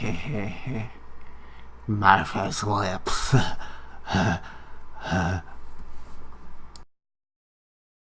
Martha's lips.